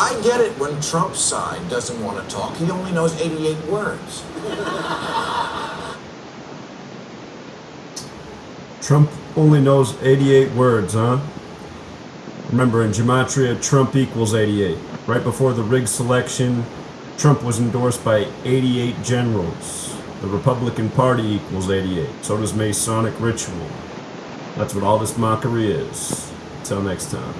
I get it when Trump's side doesn't want to talk. He only knows 88 words. Trump only knows 88 words, huh? Remember, in Gematria, Trump equals 88. Right before the rigged selection, Trump was endorsed by 88 generals. The Republican Party equals 88. So does Masonic ritual. That's what all this mockery is. Until next time.